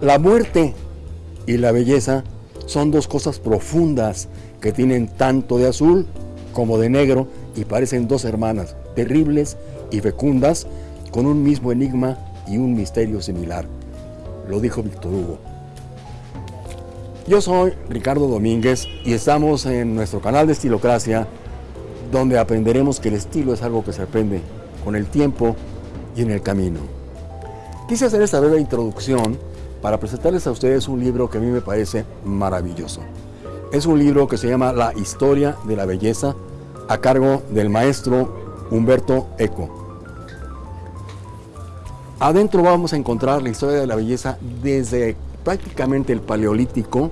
La muerte y la belleza son dos cosas profundas que tienen tanto de azul como de negro y parecen dos hermanas terribles y fecundas con un mismo enigma y un misterio similar. Lo dijo Víctor Hugo. Yo soy Ricardo Domínguez y estamos en nuestro canal de Estilocracia donde aprenderemos que el estilo es algo que se aprende con el tiempo y en el camino. Quise hacer esta breve introducción para presentarles a ustedes un libro que a mí me parece maravilloso. Es un libro que se llama La Historia de la Belleza a cargo del maestro Humberto Eco. Adentro vamos a encontrar la historia de la belleza desde prácticamente el Paleolítico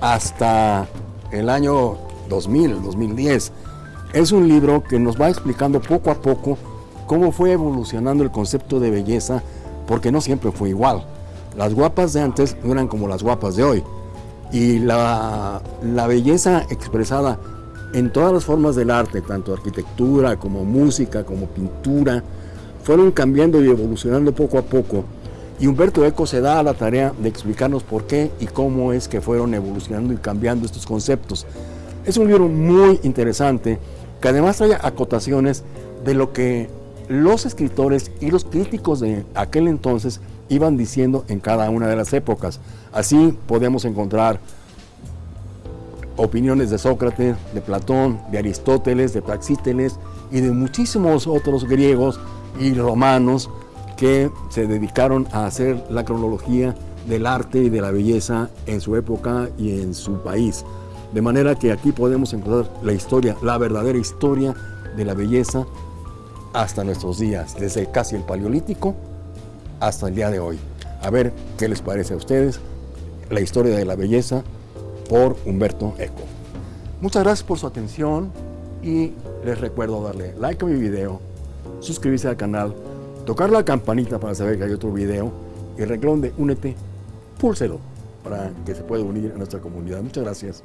hasta el año 2000, 2010. Es un libro que nos va explicando poco a poco cómo fue evolucionando el concepto de belleza, porque no siempre fue igual. Las guapas de antes no eran como las guapas de hoy. Y la, la belleza expresada en todas las formas del arte, tanto arquitectura como música, como pintura, fueron cambiando y evolucionando poco a poco. Y Humberto Eco se da a la tarea de explicarnos por qué y cómo es que fueron evolucionando y cambiando estos conceptos. Es un libro muy interesante que además trae acotaciones de lo que los escritores y los críticos de aquel entonces iban diciendo en cada una de las épocas. Así podemos encontrar opiniones de Sócrates, de Platón, de Aristóteles, de Praxíteles y de muchísimos otros griegos y romanos que se dedicaron a hacer la cronología del arte y de la belleza en su época y en su país. De manera que aquí podemos encontrar la historia, la verdadera historia de la belleza hasta nuestros días, desde casi el paleolítico hasta el día de hoy. A ver qué les parece a ustedes la historia de la belleza por Humberto Eco. Muchas gracias por su atención y les recuerdo darle like a mi video, suscribirse al canal, tocar la campanita para saber que hay otro video y el de Únete, púlselo para que se pueda unir a nuestra comunidad. Muchas gracias.